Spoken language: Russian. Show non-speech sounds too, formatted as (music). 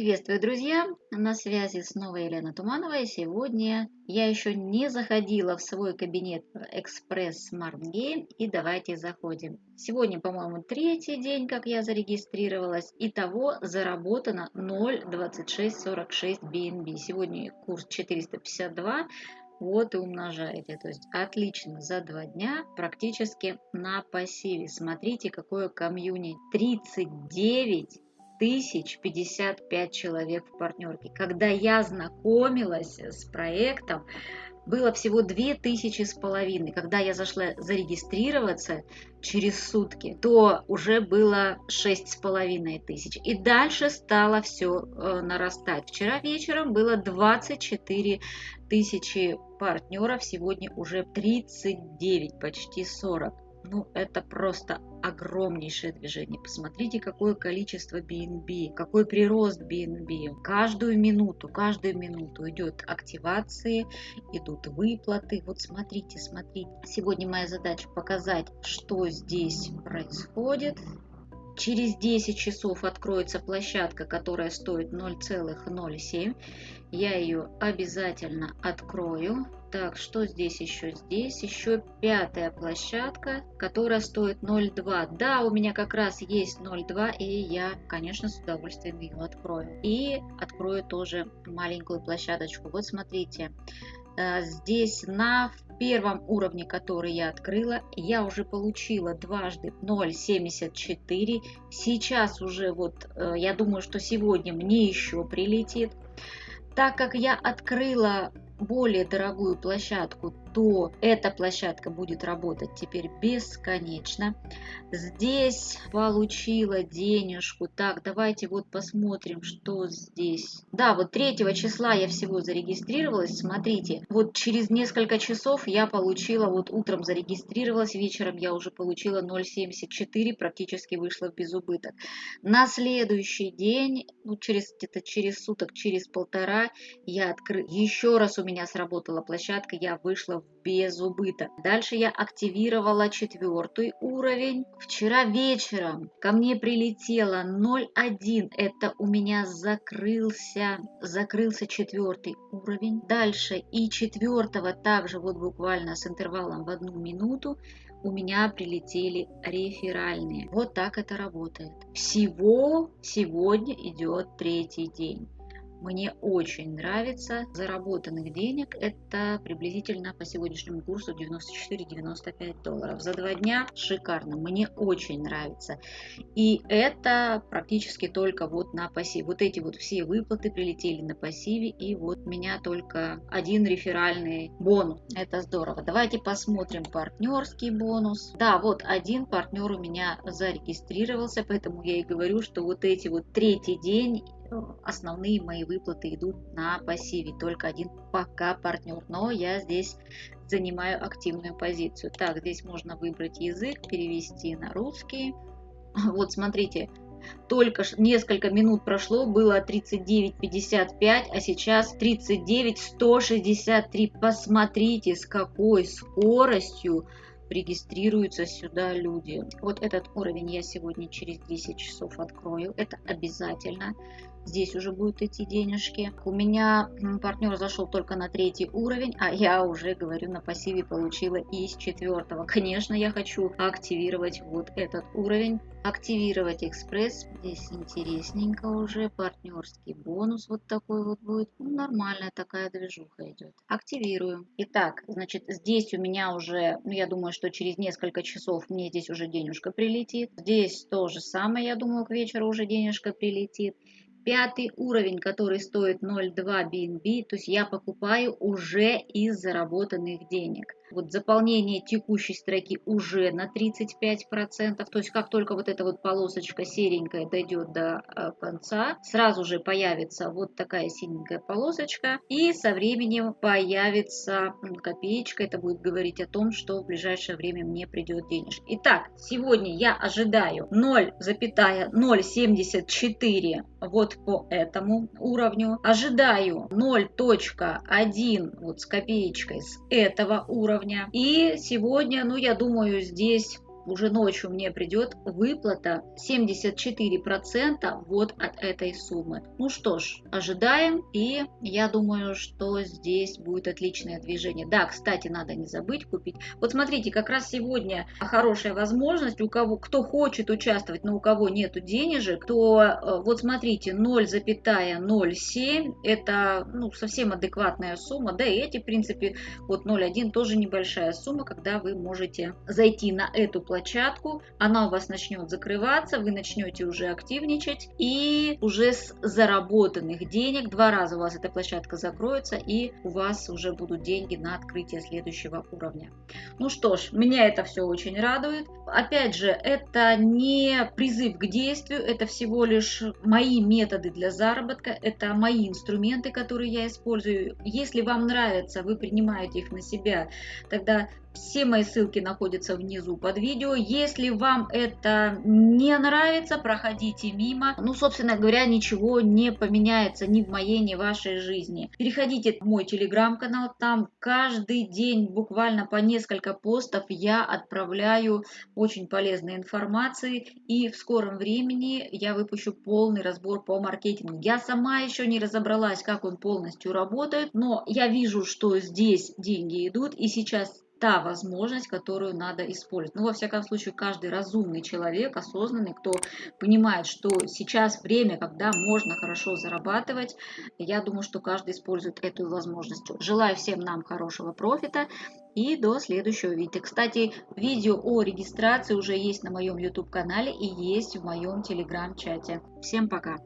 Приветствую, друзья! На связи снова Елена Туманова. И сегодня я еще не заходила в свой кабинет Express Smart Game. И давайте заходим. Сегодня, по-моему, третий день, как я зарегистрировалась. Итого заработано 0,2646 BNB. Сегодня курс 452 вот и умножаете. То есть отлично за два дня практически на пассиве. Смотрите, какое комьюнити. 39 тысяч 55 человек в партнерке. Когда я знакомилась с проектом, было всего две тысячи с половиной. Когда я зашла зарегистрироваться через сутки, то уже было шесть с половиной тысяч. И дальше стало все э, нарастать. Вчера вечером было 24 тысячи партнеров, сегодня уже 39, почти 40. Ну, это просто огромнейшее движение. Посмотрите, какое количество BNB, какой прирост BNB. Каждую минуту, каждую минуту идет активации, идут выплаты. Вот смотрите, смотрите. Сегодня моя задача показать, что здесь происходит. Через 10 часов откроется площадка, которая стоит 0,07. Я ее обязательно открою. Так, что здесь еще? Здесь еще пятая площадка, которая стоит 0,2. Да, у меня как раз есть 0,2, и я, конечно, с удовольствием ее открою. И открою тоже маленькую площадочку. Вот смотрите, э, здесь на первом уровне, который я открыла, я уже получила дважды 0,74. Сейчас уже вот, э, я думаю, что сегодня мне еще прилетит. Так как я открыла более дорогую площадку, то эта площадка будет работать теперь бесконечно. Здесь получила денежку. Так, давайте вот посмотрим, что здесь. Да, вот 3 числа я всего зарегистрировалась. Смотрите, вот через несколько часов я получила, вот утром зарегистрировалась, вечером я уже получила 0,74, практически вышла в безубыток. На следующий день, ну через где-то через суток, через полтора, я открыла. Еще раз у меня сработала площадка, я вышла без убыток. Дальше я активировала четвертый уровень. Вчера вечером ко мне прилетело 0.1. Это у меня закрылся, закрылся четвертый уровень. Дальше и четвертого также вот буквально с интервалом в одну минуту у меня прилетели реферальные. Вот так это работает. Всего сегодня идет третий день мне очень нравится. Заработанных денег это приблизительно по сегодняшнему курсу 94-95 долларов. За два дня шикарно, мне очень нравится. И это практически только вот на пассиве. Вот эти вот все выплаты прилетели на пассиве и вот меня только один реферальный бонус. Это здорово. Давайте посмотрим партнерский бонус. Да, вот один партнер у меня зарегистрировался, поэтому я и говорю, что вот эти вот третий день основные мои выплаты идут на пассиве, только один пока партнер, но я здесь занимаю активную позицию. Так, здесь можно выбрать язык, перевести на русский. (laughs) Вот смотрите, только несколько минут прошло, было 39.55, а сейчас 39.163. Посмотрите, с какой скоростью регистрируются сюда люди. Вот этот уровень я сегодня через 10 часов открою. Это обязательно здесь уже будут идти денежки. У меня партнер зашел только на третий уровень, а я уже, говорю, на пассиве получила из четвертого. Конечно, я хочу активировать вот этот уровень. Активировать экспресс. Здесь интересненько уже. Партнерский бонус вот такой вот будет. Ну, нормальная такая движуха идет. Активирую. Итак, значит, здесь у меня уже, ну, я думаю, что через несколько часов мне здесь уже денежка прилетит. Здесь то же самое, я думаю, к вечеру уже денежка прилетит пятый уровень, который стоит 0,2 BNB, то есть я покупаю уже из заработанных денег. Вот заполнение текущей строки уже на 35%. То есть как только вот эта вот полосочка серенькая дойдет до э, конца, сразу же появится вот такая синенькая полосочка. И со временем появится копеечка. Это будет говорить о том, что в ближайшее время мне придет денежка. Итак, сегодня я ожидаю 0,074 вот по этому уровню. Ожидаю 0.1 вот с копеечкой с этого уровня уровня. И сегодня, ну, я думаю, здесь уже ночью мне придет выплата 74% вот от этой суммы. Ну что ж, ожидаем, и я думаю, что здесь будет отличное движение. Да, кстати, надо не забыть купить. Вот смотрите, как раз сегодня хорошая возможность, у кого, кто хочет участвовать, но у кого нету денежек, то э, вот смотрите, 0,07 это ну, совсем адекватная сумма, да и эти, в принципе, вот 0,1 тоже небольшая сумма, когда вы можете зайти на эту площадку, она у вас начнет закрываться, вы начнете уже активничать, и уже с заработанных денег, два раза у вас эта площадка закроется, и у вас уже будут деньги на открытие следующего уровня. Ну что ж, меня это все очень радует. Опять же, это не призыв к действию, это всего лишь мои методы для заработка, это мои инструменты, которые я использую. Если вам нравится, вы принимаете их на себя, тогда все мои ссылки находятся внизу под видео. Если вам это не нравится, проходите мимо. Ну, собственно говоря, ничего не поменяется ни в моей, ни в вашей жизни. Переходите в мой телеграм-канал. Там каждый день буквально по несколько постов я отправляю очень полезной информации. И в скором времени я выпущу полный разбор по маркетингу. Я сама еще не разобралась, как он полностью работает, но я вижу, что здесь деньги идут. И сейчас та возможность, которую надо использовать. Ну, во всяком случае, каждый разумный человек, осознанный, кто понимает, что сейчас время, когда можно хорошо зарабатывать, я думаю, что каждый использует эту возможность. Желаю всем нам хорошего профита и до следующего видео. Кстати, видео о регистрации уже есть на моем YouTube канале и есть в моем телеграм-чате. Всем пока!